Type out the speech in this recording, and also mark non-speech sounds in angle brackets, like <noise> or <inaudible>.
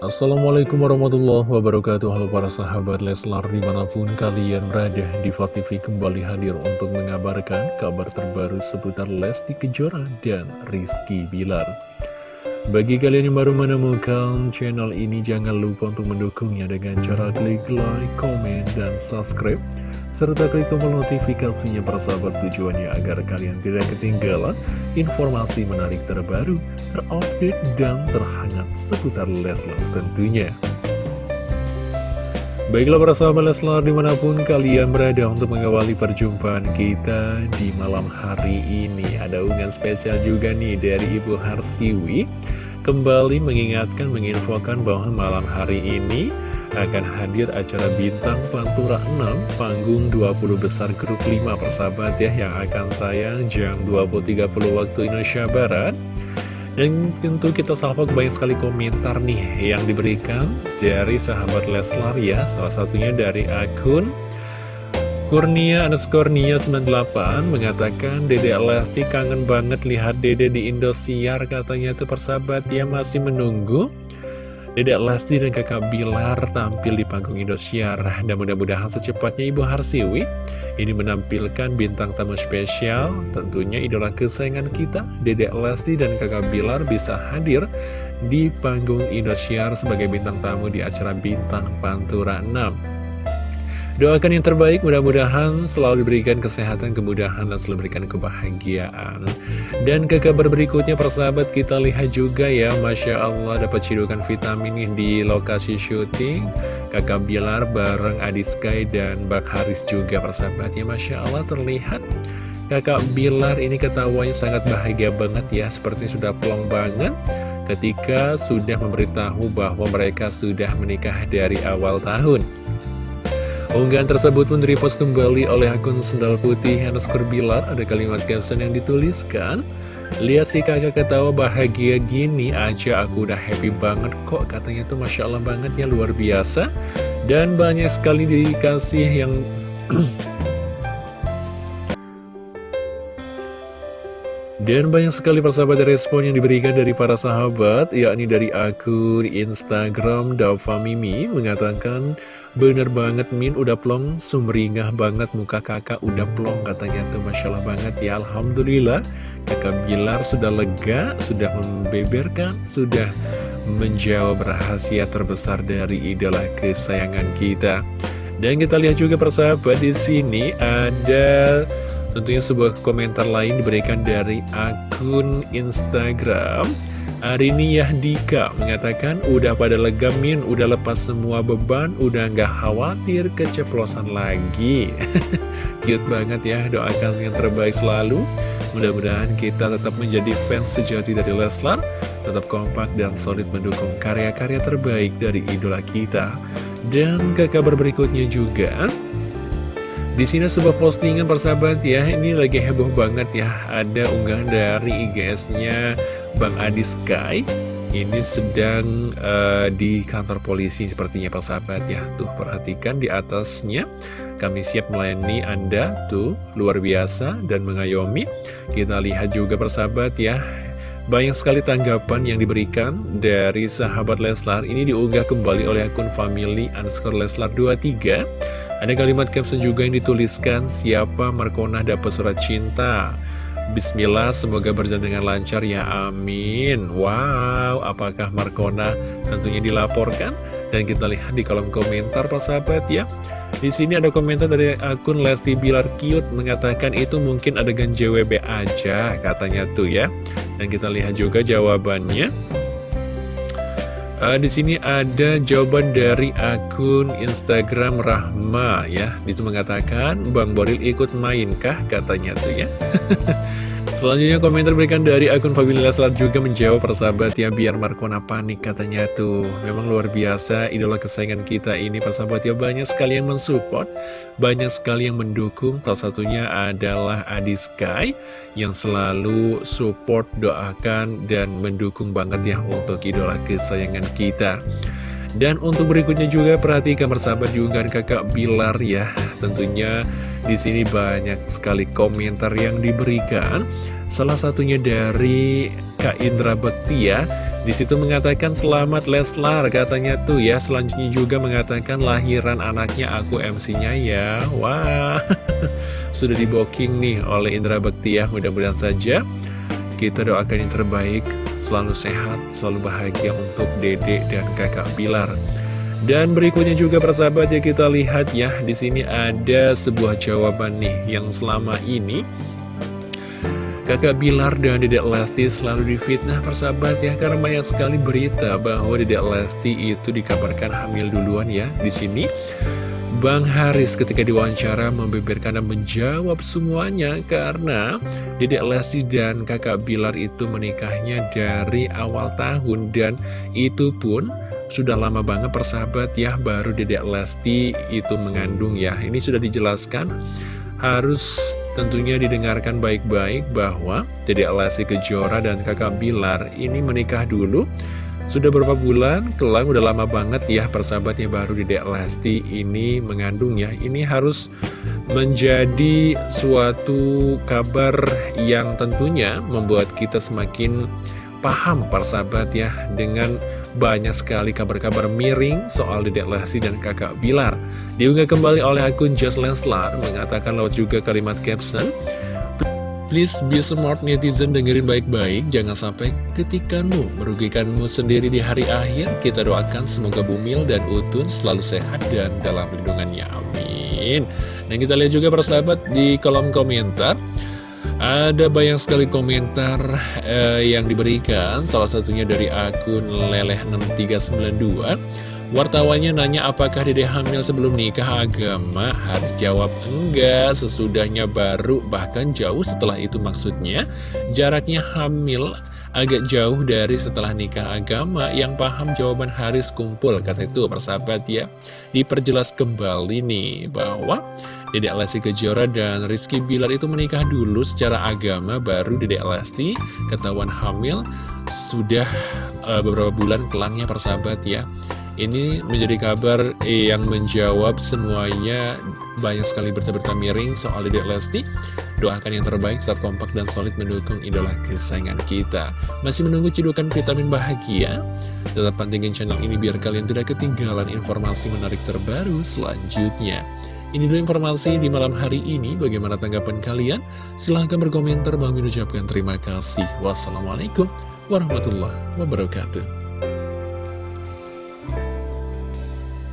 Assalamualaikum warahmatullahi wabarakatuh. Halo para sahabat Leslar di mana pun kalian berada Diva TV kembali hadir untuk mengabarkan kabar terbaru seputar Lesti Kejora dan Rizky Bilar Bagi kalian yang baru menemukan channel ini jangan lupa untuk mendukungnya dengan cara klik like, komen, dan subscribe serta klik tombol notifikasinya persahabat tujuannya agar kalian tidak ketinggalan informasi menarik terbaru, terupdate, dan terhangat seputar Leslar tentunya. Baiklah para sahabat Leslar di mana pun kalian berada untuk mengawali perjumpaan kita di malam hari ini Ada unggahan spesial juga nih dari Ibu Harsiwi Kembali mengingatkan, menginfokan bahwa malam hari ini akan hadir acara Bintang Pantura 6 panggung 20 besar grup 5 persahabat ya yang akan tayang jam 20.30 waktu Indonesia Barat. Dan tentu kita salvok banyak sekali komentar nih yang diberikan dari sahabat Leslar ya salah satunya dari akun Kurnia underscore Nia 98 mengatakan Dede Lesti kangen banget lihat Dede di Indosiar katanya tuh persahabat ya masih menunggu. Dedek Lesti dan kakak Bilar tampil di panggung Indosiar. Dan mudah-mudahan secepatnya Ibu Harsiwi ini menampilkan bintang tamu spesial. Tentunya idola kesayangan kita Dedek Lesti dan kakak Bilar bisa hadir di panggung Indosiar sebagai bintang tamu di acara Bintang Pantura 6 Doakan yang terbaik, mudah-mudahan selalu diberikan kesehatan, kemudahan, dan selalu diberikan kebahagiaan. Dan ke kabar berikutnya, persahabat, kita lihat juga ya, Masya Allah dapat cidukan vitamin di lokasi syuting. Kakak Bilar bareng Adi Sky dan Bak Haris juga, persahabat. Ya, Masya Allah terlihat kakak Bilar ini ketawanya sangat bahagia banget ya, seperti sudah plong banget ketika sudah memberitahu bahwa mereka sudah menikah dari awal tahun. Unggahan tersebut pun direpost kembali oleh akun Sendal Putih underscore Bilar. Ada kalimat caption yang dituliskan. Lihat si kakak ketawa bahagia gini aja aku udah happy banget kok katanya tuh Masya Allah banget ya luar biasa. Dan banyak sekali dikasih yang <clears throat> Dan banyak sekali persahabat respon yang diberikan dari para sahabat, yakni dari akun Instagram Dava Mimi mengatakan, Bener banget Min udah plong. Sumringah banget muka kakak udah plong Katanya tuh. Masya Allah banget ya. Alhamdulillah. Kakak Bilar sudah lega Sudah membeberkan Sudah menjawab rahasia terbesar dari idola kesayangan kita. Dan kita lihat juga persahabat di sini ada tentunya sebuah komentar lain diberikan dari akun Instagram Arini Yahdika mengatakan udah pada legamin, udah lepas semua beban, udah nggak khawatir keceplosan lagi. <laughs> Cute banget ya, doakan yang terbaik selalu. Mudah-mudahan kita tetap menjadi fans sejati dari Leslar, tetap kompak dan solid mendukung karya-karya terbaik dari idola kita. Dan ke kabar berikutnya juga, di sini sebuah postingan persahabat ya, ini lagi heboh banget ya, ada unggahan dari IGS-nya Bang Adi Sky ini sedang uh, di kantor polisi sepertinya persahabat ya. Tuh perhatikan di atasnya. Kami siap melayani Anda. Tuh luar biasa dan mengayomi. Kita lihat juga persahabat ya. Banyak sekali tanggapan yang diberikan dari sahabat Leslar. Ini diunggah kembali oleh akun family underscore Leslar 23 Ada kalimat caption juga yang dituliskan Siapa Markona dapat surat cinta Bismillah, semoga berjalan dengan lancar ya, amin. Wow, apakah Markona tentunya dilaporkan? Dan kita lihat di kolom komentar, Pak sahabat ya. Di sini ada komentar dari akun Lesti Bilar Cute mengatakan itu mungkin adegan JWB aja, katanya tuh ya. Dan kita lihat juga jawabannya. Uh, di sini ada jawaban dari akun Instagram Rahma ya. Itu mengatakan Bang Boril ikut mainkah katanya tuh ya. <laughs> Selanjutnya komentar berikan dari akun Fabila Leslar juga menjawab persahabat ya biar Markona panik katanya tuh. Memang luar biasa idola kesayangan kita ini persahabat ya. Banyak sekali yang mensupport Banyak sekali yang mendukung. Salah satunya adalah Adi Sky Yang selalu support, doakan, dan mendukung banget ya untuk idola kesayangan kita dan untuk berikutnya juga perhatikan persahabat juga kakak Bilar ya. Tentunya di sini banyak sekali komentar yang diberikan. Salah satunya dari Kak Indra Bekti ya. Di situ mengatakan selamat Leslar katanya tuh ya. Selanjutnya juga mengatakan lahiran anaknya aku MC-nya ya. Wah <laughs> sudah di booking nih oleh Indra Bekti ya. Mudah-mudahan saja kita doakan yang terbaik selalu sehat selalu bahagia untuk Dede dan kakak Bilar dan berikutnya juga persahabat ya kita lihat ya di sini ada sebuah jawaban nih yang selama ini Kakak Bilar dan Dedek Lesti selalu difitnah persahabat ya karena banyak sekali berita bahwa Dedek Lesti itu dikabarkan hamil duluan ya di sini. Bang Haris ketika diwawancara membeberkan dan menjawab semuanya karena Dedek Lesti dan kakak Bilar itu menikahnya dari awal tahun dan itu pun sudah lama banget persahabat ya baru Dedek Lesti itu mengandung ya. Ini sudah dijelaskan. Harus tentunya didengarkan baik-baik bahwa Dede Lesti Kejora dan kakak Bilar ini menikah dulu sudah beberapa bulan, kelang udah lama banget ya persahabatnya baru Dede Lesti ini mengandung ya Ini harus menjadi suatu kabar yang tentunya membuat kita semakin paham persahabat ya Dengan banyak sekali kabar-kabar miring soal Dedek Lesti dan kakak Bilar. Diunggah kembali oleh akun Just Leslar mengatakan lewat juga kalimat caption, Please be smart netizen dengerin baik-baik, jangan sampai ketikanmu, merugikanmu sendiri di hari akhir. Kita doakan semoga Bumil dan Utun selalu sehat dan dalam lindungannya. Amin. Dan kita lihat juga persahabat di kolom komentar. Ada banyak sekali komentar eh, yang diberikan, salah satunya dari akun Leleh6392. Wartawannya nanya apakah dede hamil sebelum nikah agama? Harus jawab enggak, sesudahnya baru, bahkan jauh setelah itu maksudnya. Jaraknya hamil agak jauh dari setelah nikah agama yang paham jawaban Haris kumpul kata itu persahabat ya diperjelas kembali nih bahwa Dedek Lesti Kejora dan Rizky Bilar itu menikah dulu secara agama baru Dedek Lesti ketahuan hamil sudah uh, beberapa bulan kelangnya persahabat ya ini menjadi kabar yang menjawab semuanya banyak sekali berita-berita miring soal Dedek Lesti. Doakan yang terbaik, tetap kompak dan solid mendukung idola kesayangan kita. Masih menunggu cedukan vitamin bahagia? Tetap pantengin channel ini biar kalian tidak ketinggalan informasi menarik terbaru selanjutnya. Ini dulu informasi di malam hari ini. Bagaimana tanggapan kalian? Silahkan berkomentar. Bang ucapkan terima kasih. Wassalamualaikum warahmatullahi wabarakatuh.